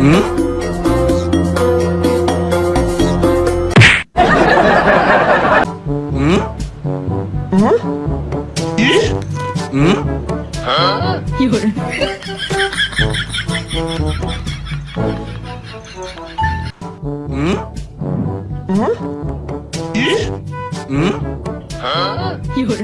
嗯？嗯？嗯？咦嗯？嗯，有人嗯？嗯？咦嗯？哈，有人。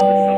What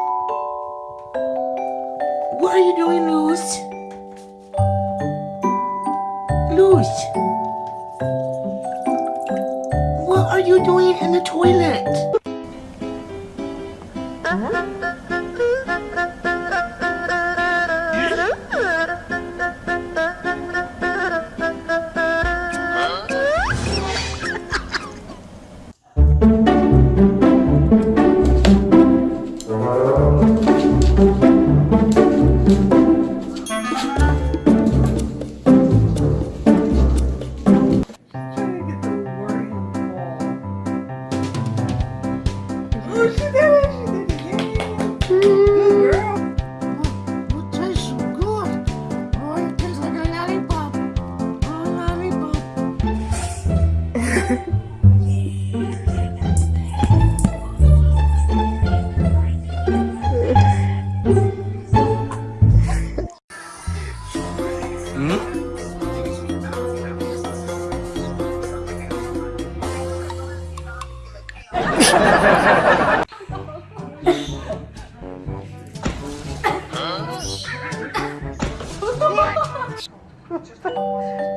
What are you doing, Luz? Luz. What are you doing in the toilet?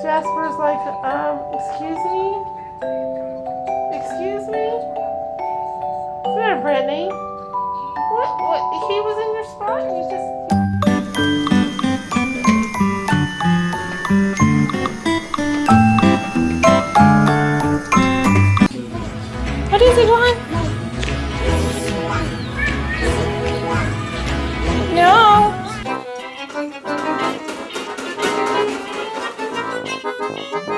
Jasper's like, um, excuse me? Excuse me? What's there, Brittany? What? What? He was in your spot and you just. What is he doing? There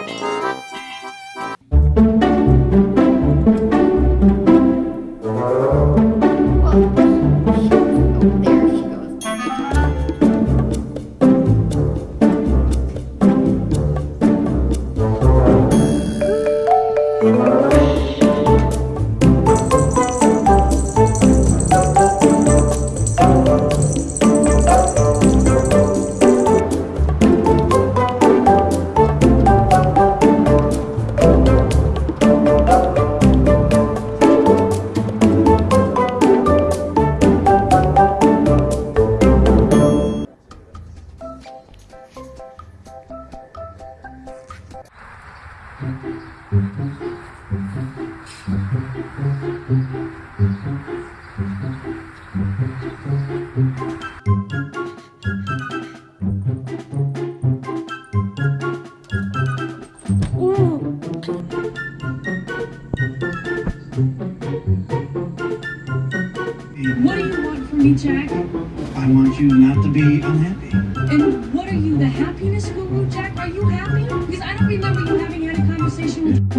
I want you not to be unhappy. And what are you, the happiness guru, Jack? Are you happy? Because I don't remember you having had a conversation with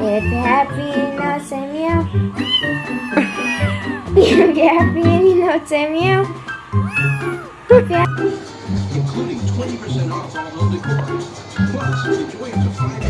If you're happy and not say meow. if you're happy and you not say meow. If you're including 20% off all home decor. Plus, enjoy up to five